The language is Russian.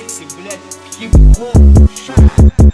Не блядь, в хип-хоп.